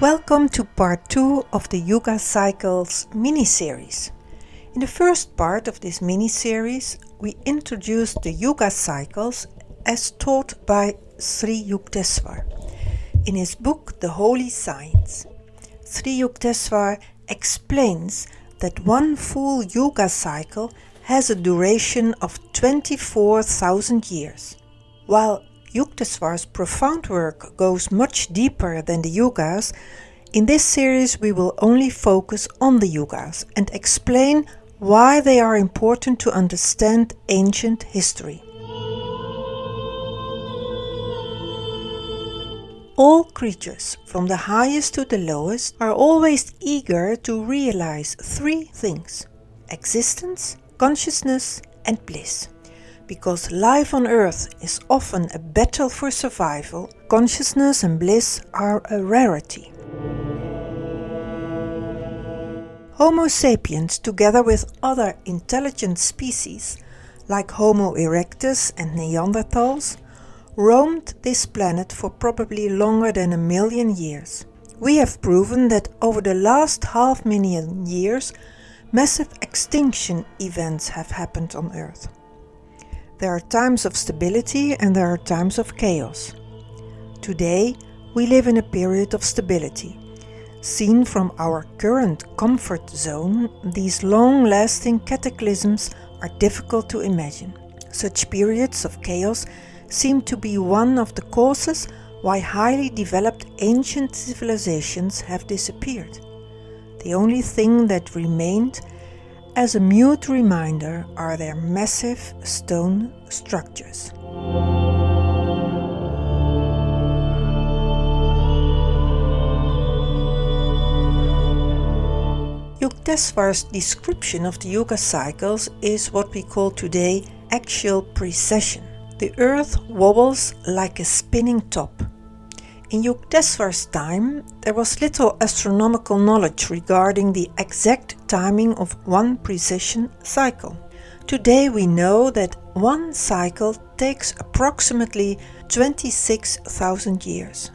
Welcome to part 2 of the Yuga Cycles mini-series. In the first part of this mini-series, we introduced the Yuga Cycles as taught by Sri Yukteswar in his book The Holy Science. Sri Yukteswar explains that one full Yuga cycle has a duration of 24,000 years. While Yukteswar's profound work goes much deeper than the Yugas, in this series we will only focus on the Yugas and explain why they are important to understand ancient history. All creatures, from the highest to the lowest, are always eager to realize three things existence, consciousness, and bliss. Because life on earth is often a battle for survival, consciousness and bliss are a rarity. Homo sapiens, together with other intelligent species like Homo erectus and Neanderthals, roamed this planet for probably longer than a million years. We have proven that over the last half million years, massive extinction events have happened on Earth. There are times of stability and there are times of chaos. Today, we live in a period of stability. Seen from our current comfort zone, these long-lasting cataclysms are difficult to imagine. Such periods of chaos seem to be one of the causes why highly developed ancient civilizations have disappeared. The only thing that remained as a mute reminder are their massive stone structures. Yukteswar's description of the Yuga cycles is what we call today axial precession. The earth wobbles like a spinning top. In Yukteswar's time, there was little astronomical knowledge regarding the exact timing of one precession cycle. Today we know that one cycle takes approximately 26,000 years.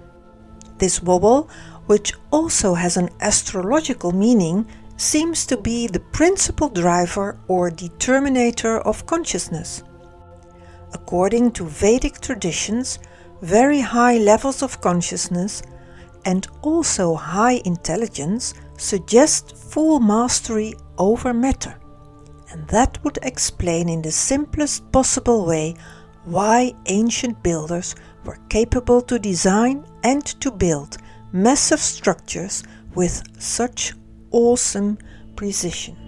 This wobble, which also has an astrological meaning, seems to be the principal driver or determinator of consciousness. According to Vedic traditions, very high levels of consciousness and also high intelligence suggest full mastery over matter. And that would explain in the simplest possible way why ancient builders were capable to design and to build massive structures with such awesome precision.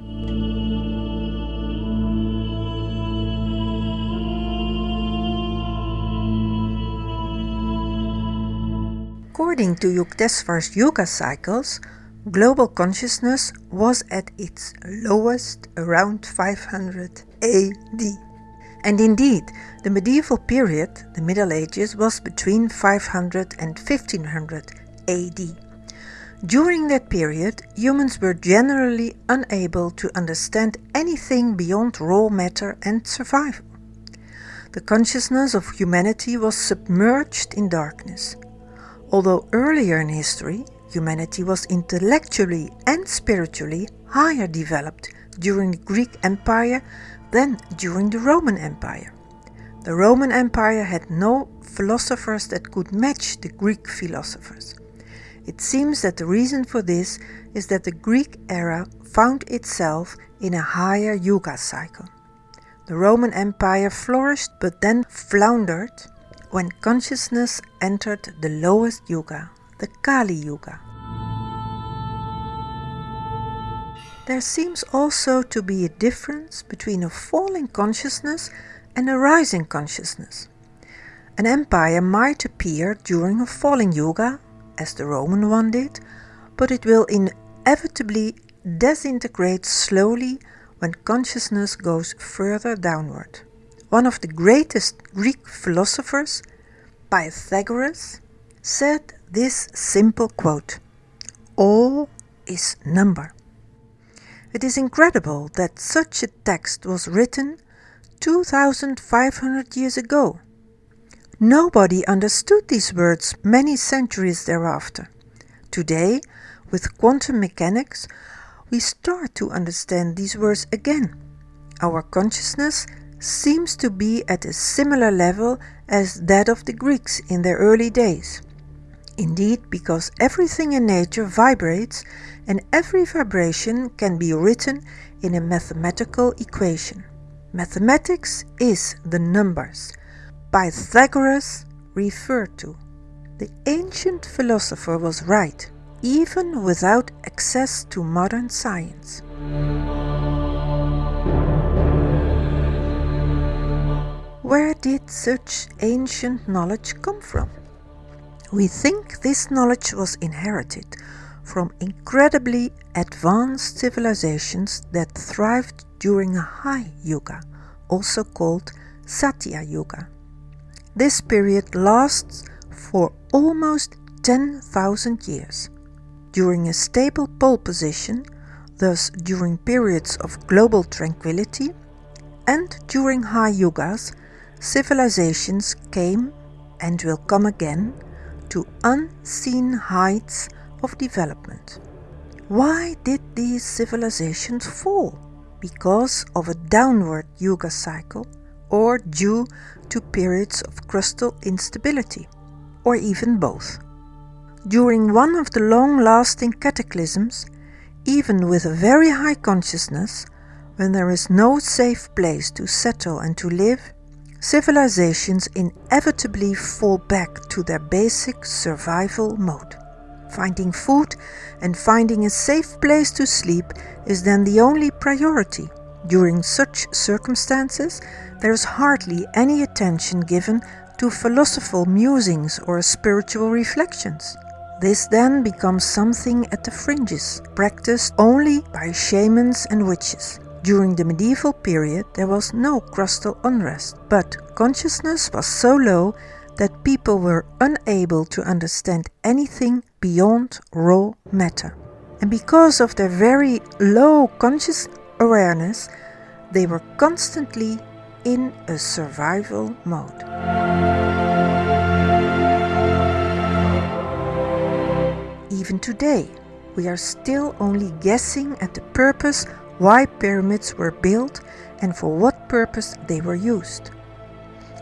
According to Yukteswar's Yuga cycles, global consciousness was at its lowest around 500 AD. And indeed, the medieval period, the Middle Ages, was between 500 and 1500 AD. During that period, humans were generally unable to understand anything beyond raw matter and survival. The consciousness of humanity was submerged in darkness. Although earlier in history, humanity was intellectually and spiritually higher developed during the Greek Empire than during the Roman Empire. The Roman Empire had no philosophers that could match the Greek philosophers. It seems that the reason for this is that the Greek era found itself in a higher Yuga cycle. The Roman Empire flourished but then floundered when consciousness entered the lowest yuga, the Kali Yuga. There seems also to be a difference between a falling consciousness and a rising consciousness. An empire might appear during a falling yuga, as the Roman one did, but it will inevitably disintegrate slowly when consciousness goes further downward. One of the greatest Greek philosophers, Pythagoras, said this simple quote All is number. It is incredible that such a text was written 2500 years ago. Nobody understood these words many centuries thereafter. Today, with quantum mechanics, we start to understand these words again. Our consciousness seems to be at a similar level as that of the Greeks in their early days. Indeed, because everything in nature vibrates and every vibration can be written in a mathematical equation. Mathematics is the numbers Pythagoras referred to. The ancient philosopher was right, even without access to modern science. Where did such ancient knowledge come from? We think this knowledge was inherited from incredibly advanced civilizations that thrived during a high yuga, also called Satya Yuga. This period lasts for almost 10,000 years. During a stable pole position, thus during periods of global tranquility, and during high yugas, civilizations came and will come again to unseen heights of development. Why did these civilizations fall? Because of a downward yuga cycle or due to periods of crustal instability, or even both. During one of the long lasting cataclysms, even with a very high consciousness, when there is no safe place to settle and to live, civilizations inevitably fall back to their basic survival mode. Finding food and finding a safe place to sleep is then the only priority. During such circumstances, there is hardly any attention given to philosophical musings or spiritual reflections. This then becomes something at the fringes, practiced only by shamans and witches. During the medieval period, there was no crustal unrest, but consciousness was so low that people were unable to understand anything beyond raw matter. And because of their very low conscious awareness, they were constantly in a survival mode. Even today, we are still only guessing at the purpose why pyramids were built and for what purpose they were used.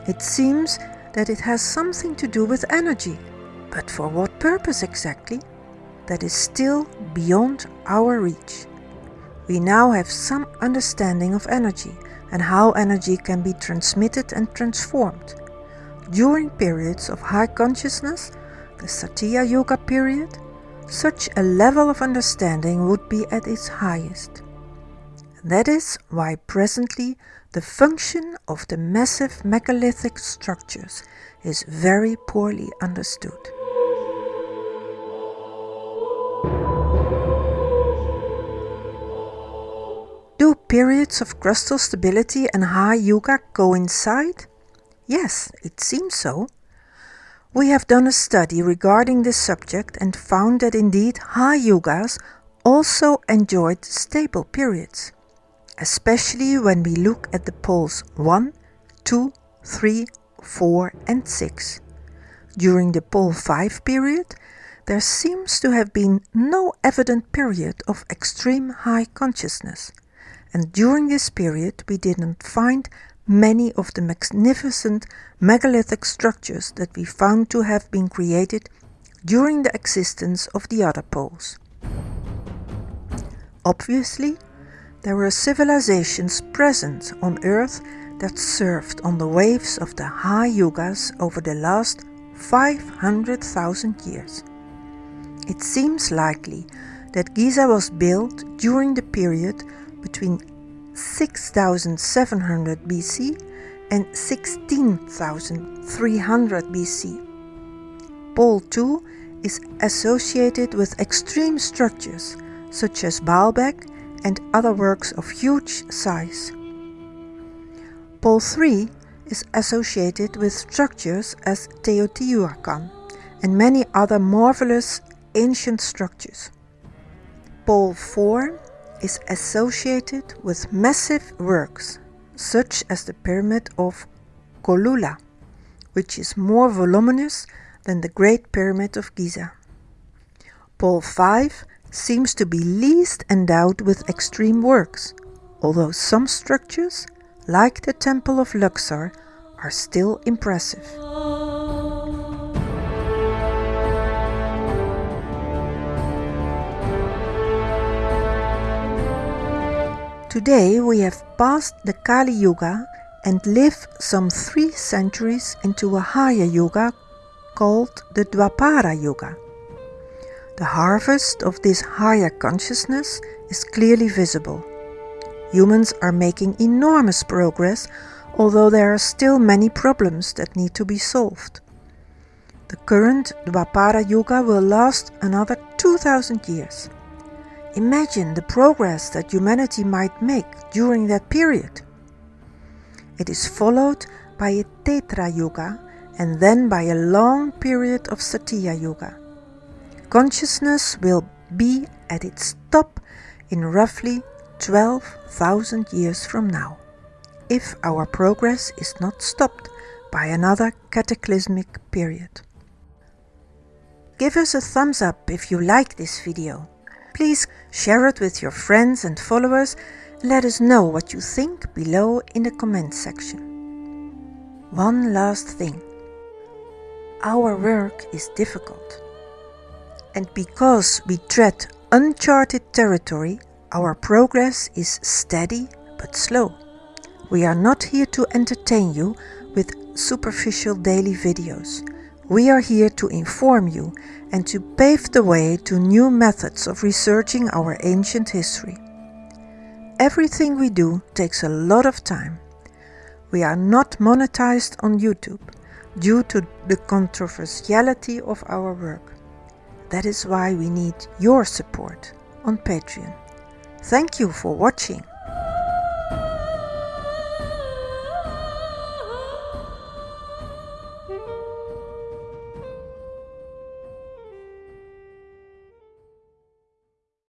It seems that it has something to do with energy, but for what purpose exactly? That is still beyond our reach. We now have some understanding of energy and how energy can be transmitted and transformed. During periods of high consciousness, the Satya Yuga period, such a level of understanding would be at its highest. That is why presently the function of the massive megalithic structures is very poorly understood. Do periods of crustal stability and high yuga coincide? Yes, it seems so. We have done a study regarding this subject and found that indeed high yugas also enjoyed stable periods especially when we look at the poles 1, 2, 3, 4 and 6. During the pole 5 period, there seems to have been no evident period of extreme high consciousness, and during this period we didn't find many of the magnificent megalithic structures that we found to have been created during the existence of the other poles. Obviously, there were civilizations present on Earth that surfed on the waves of the high yugas over the last 500,000 years. It seems likely that Giza was built during the period between 6700 BC and 16300 BC. Pole 2 is associated with extreme structures such as Baalbek and other works of huge size. Pole 3 is associated with structures as Teotihuacan and many other marvelous ancient structures. Pole 4 is associated with massive works such as the Pyramid of Cholula, which is more voluminous than the Great Pyramid of Giza. Pole 5 seems to be least endowed with extreme works, although some structures, like the Temple of Luxor, are still impressive. Today we have passed the Kali Yuga and live some three centuries into a higher yuga called the Dwapara Yuga. The harvest of this higher consciousness is clearly visible. Humans are making enormous progress, although there are still many problems that need to be solved. The current Dwapara Yuga will last another 2000 years. Imagine the progress that humanity might make during that period. It is followed by a Treta Yuga and then by a long period of Satya Yuga. Consciousness will be at its top in roughly 12,000 years from now, if our progress is not stopped by another cataclysmic period. Give us a thumbs up if you like this video. Please share it with your friends and followers and let us know what you think below in the comments section. One last thing. Our work is difficult. And because we tread uncharted territory, our progress is steady but slow. We are not here to entertain you with superficial daily videos. We are here to inform you and to pave the way to new methods of researching our ancient history. Everything we do takes a lot of time. We are not monetized on YouTube due to the controversiality of our work. That is why we need your support on Patreon. Thank you for watching.